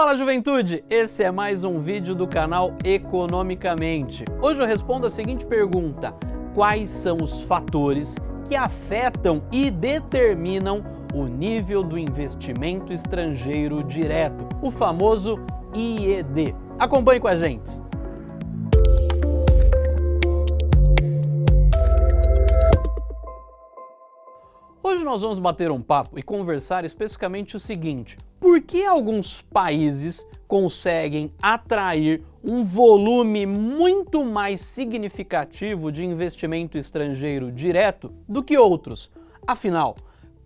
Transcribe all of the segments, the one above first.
Fala juventude, esse é mais um vídeo do canal Economicamente. Hoje eu respondo a seguinte pergunta, quais são os fatores que afetam e determinam o nível do investimento estrangeiro direto, o famoso IED. Acompanhe com a gente. Hoje nós vamos bater um papo e conversar especificamente o seguinte, por que alguns países conseguem atrair um volume muito mais significativo de investimento estrangeiro direto do que outros? Afinal,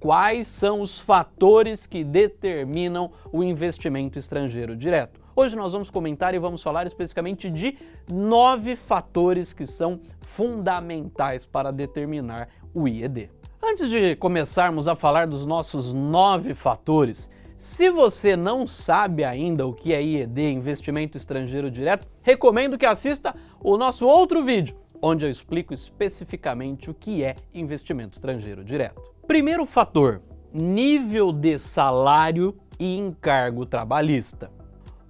quais são os fatores que determinam o investimento estrangeiro direto? Hoje nós vamos comentar e vamos falar especificamente de nove fatores que são fundamentais para determinar o IED. Antes de começarmos a falar dos nossos nove fatores, se você não sabe ainda o que é IED, Investimento Estrangeiro Direto, recomendo que assista o nosso outro vídeo, onde eu explico especificamente o que é investimento estrangeiro direto. Primeiro fator, nível de salário e encargo trabalhista.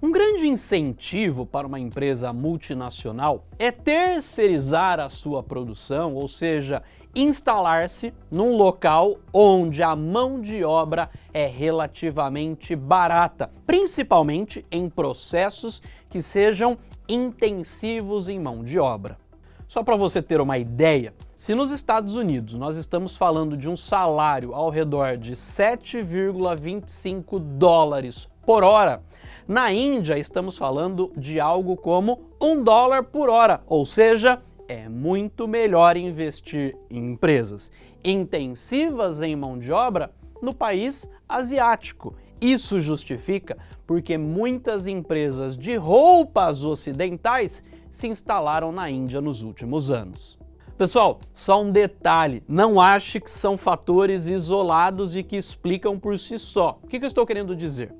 Um grande incentivo para uma empresa multinacional é terceirizar a sua produção, ou seja, instalar-se num local onde a mão de obra é relativamente barata, principalmente em processos que sejam intensivos em mão de obra. Só para você ter uma ideia, se nos Estados Unidos nós estamos falando de um salário ao redor de 7,25 dólares por hora, na Índia estamos falando de algo como um dólar por hora, ou seja, é muito melhor investir em empresas intensivas em mão de obra no país asiático. Isso justifica porque muitas empresas de roupas ocidentais se instalaram na Índia nos últimos anos. Pessoal, só um detalhe, não ache que são fatores isolados e que explicam por si só. O que eu estou querendo dizer?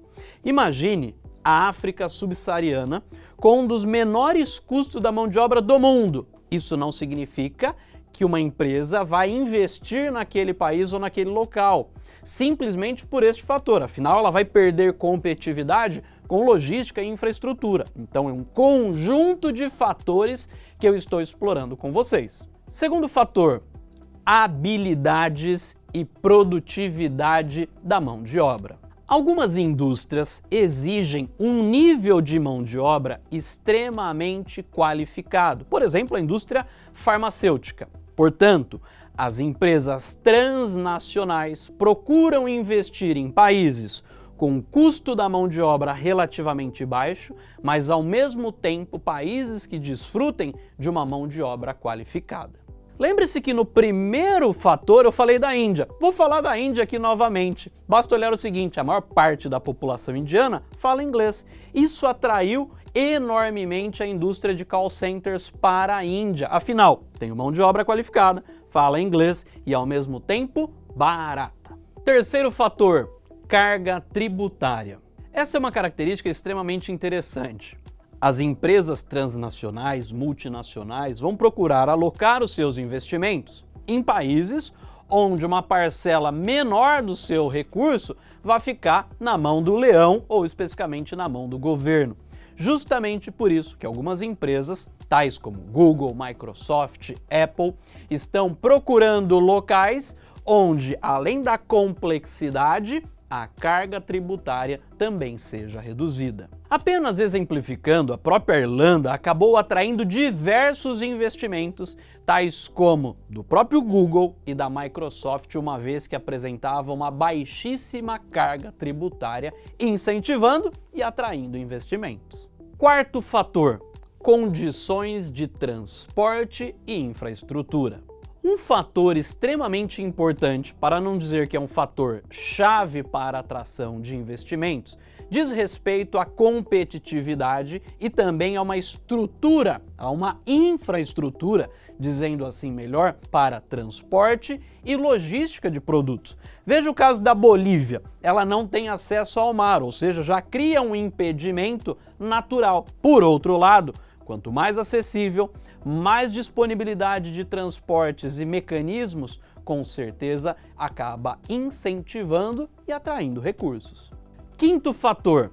Imagine a África subsaariana com um dos menores custos da mão de obra do mundo. Isso não significa que uma empresa vai investir naquele país ou naquele local, simplesmente por este fator. Afinal, ela vai perder competitividade com logística e infraestrutura. Então é um conjunto de fatores que eu estou explorando com vocês. Segundo fator, habilidades e produtividade da mão de obra. Algumas indústrias exigem um nível de mão de obra extremamente qualificado, por exemplo, a indústria farmacêutica. Portanto, as empresas transnacionais procuram investir em países com custo da mão de obra relativamente baixo, mas ao mesmo tempo países que desfrutem de uma mão de obra qualificada. Lembre-se que no primeiro fator eu falei da Índia. Vou falar da Índia aqui novamente. Basta olhar o seguinte, a maior parte da população indiana fala inglês. Isso atraiu enormemente a indústria de call centers para a Índia. Afinal, tem mão de obra qualificada, fala inglês e ao mesmo tempo barata. Terceiro fator, carga tributária. Essa é uma característica extremamente interessante. As empresas transnacionais, multinacionais, vão procurar alocar os seus investimentos em países onde uma parcela menor do seu recurso vai ficar na mão do leão ou especificamente na mão do governo. Justamente por isso que algumas empresas, tais como Google, Microsoft, Apple, estão procurando locais onde, além da complexidade, a carga tributária também seja reduzida. Apenas exemplificando, a própria Irlanda acabou atraindo diversos investimentos, tais como do próprio Google e da Microsoft, uma vez que apresentavam uma baixíssima carga tributária, incentivando e atraindo investimentos. Quarto fator, condições de transporte e infraestrutura. Um fator extremamente importante, para não dizer que é um fator chave para a atração de investimentos, diz respeito à competitividade e também a uma estrutura, a uma infraestrutura, dizendo assim melhor, para transporte e logística de produtos. Veja o caso da Bolívia, ela não tem acesso ao mar, ou seja, já cria um impedimento natural. Por outro lado, Quanto mais acessível, mais disponibilidade de transportes e mecanismos, com certeza acaba incentivando e atraindo recursos. Quinto fator,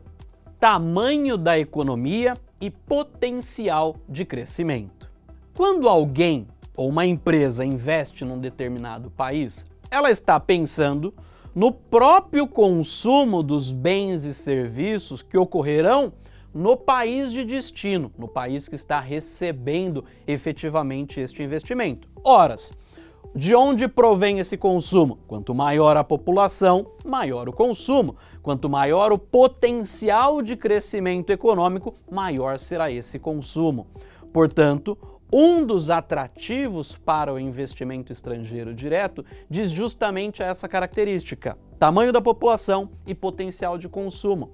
tamanho da economia e potencial de crescimento. Quando alguém ou uma empresa investe num determinado país, ela está pensando no próprio consumo dos bens e serviços que ocorrerão no país de destino, no país que está recebendo efetivamente este investimento. Horas, de onde provém esse consumo? Quanto maior a população, maior o consumo. Quanto maior o potencial de crescimento econômico, maior será esse consumo. Portanto, um dos atrativos para o investimento estrangeiro direto diz justamente essa característica, tamanho da população e potencial de consumo.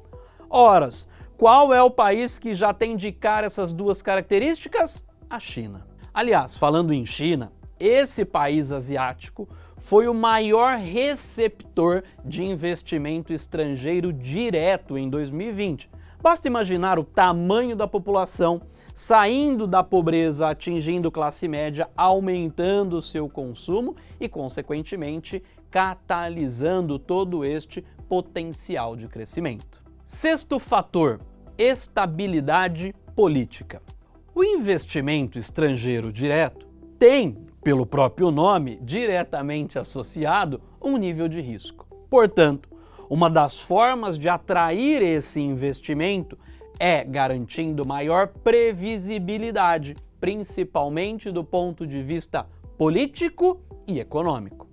Horas, qual é o país que já tem de cara essas duas características? A China. Aliás, falando em China, esse país asiático foi o maior receptor de investimento estrangeiro direto em 2020. Basta imaginar o tamanho da população saindo da pobreza, atingindo classe média, aumentando seu consumo e, consequentemente, catalisando todo este potencial de crescimento. Sexto fator, estabilidade política. O investimento estrangeiro direto tem, pelo próprio nome, diretamente associado um nível de risco. Portanto, uma das formas de atrair esse investimento é garantindo maior previsibilidade, principalmente do ponto de vista político e econômico.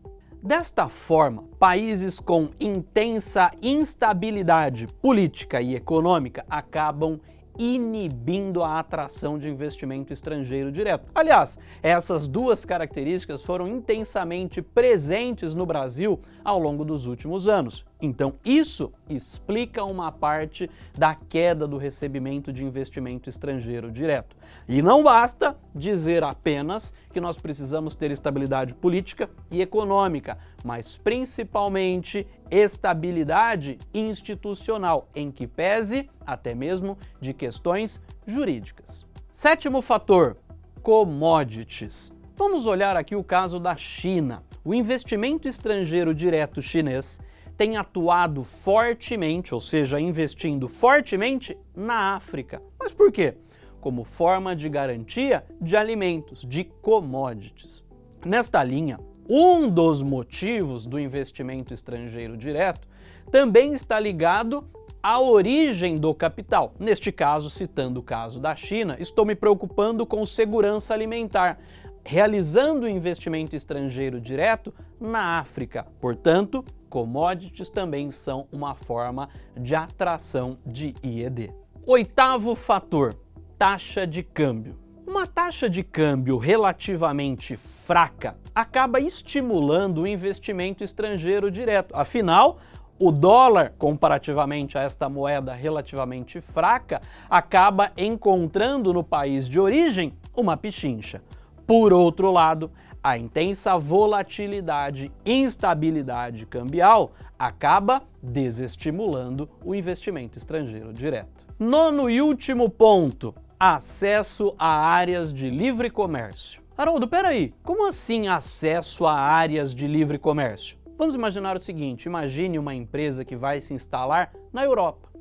Desta forma, países com intensa instabilidade política e econômica acabam inibindo a atração de investimento estrangeiro direto. Aliás, essas duas características foram intensamente presentes no Brasil ao longo dos últimos anos. Então, isso explica uma parte da queda do recebimento de investimento estrangeiro direto. E não basta dizer apenas que nós precisamos ter estabilidade política e econômica, mas principalmente estabilidade institucional, em que pese até mesmo de questões jurídicas. Sétimo fator, commodities. Vamos olhar aqui o caso da China. O investimento estrangeiro direto chinês tem atuado fortemente, ou seja, investindo fortemente na África. Mas por quê? Como forma de garantia de alimentos, de commodities. Nesta linha, um dos motivos do investimento estrangeiro direto também está ligado à origem do capital. Neste caso, citando o caso da China, estou me preocupando com segurança alimentar, realizando investimento estrangeiro direto na África. Portanto, commodities também são uma forma de atração de IED. Oitavo fator, taxa de câmbio. Uma taxa de câmbio relativamente fraca acaba estimulando o investimento estrangeiro direto. Afinal, o dólar, comparativamente a esta moeda relativamente fraca, acaba encontrando no país de origem uma pichincha. Por outro lado, a intensa volatilidade e instabilidade cambial acaba desestimulando o investimento estrangeiro direto. Nono e último ponto, acesso a áreas de livre comércio. Haroldo, peraí, como assim acesso a áreas de livre comércio? Vamos imaginar o seguinte, imagine uma empresa que vai se instalar na Europa.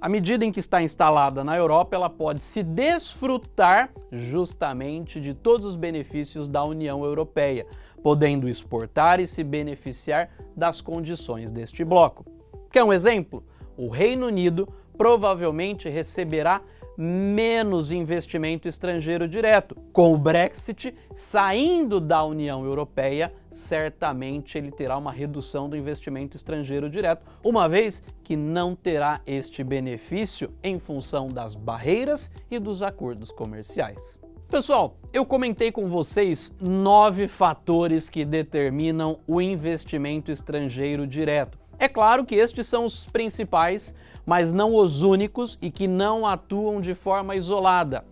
À medida em que está instalada na Europa, ela pode se desfrutar justamente de todos os benefícios da União Europeia, podendo exportar e se beneficiar das condições deste bloco. Quer um exemplo? O Reino Unido provavelmente receberá menos investimento estrangeiro direto. Com o Brexit saindo da União Europeia, certamente ele terá uma redução do investimento estrangeiro direto, uma vez que não terá este benefício em função das barreiras e dos acordos comerciais. Pessoal, eu comentei com vocês nove fatores que determinam o investimento estrangeiro direto. É claro que estes são os principais, mas não os únicos e que não atuam de forma isolada.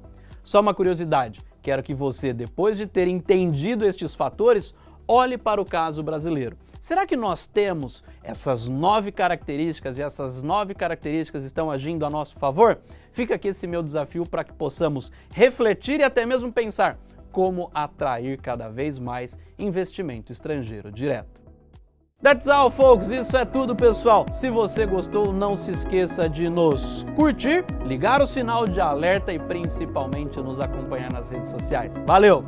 Só uma curiosidade, quero que você, depois de ter entendido estes fatores, olhe para o caso brasileiro. Será que nós temos essas nove características e essas nove características estão agindo a nosso favor? Fica aqui esse meu desafio para que possamos refletir e até mesmo pensar como atrair cada vez mais investimento estrangeiro direto. That's all, folks. Isso é tudo, pessoal. Se você gostou, não se esqueça de nos curtir, ligar o sinal de alerta e principalmente nos acompanhar nas redes sociais. Valeu!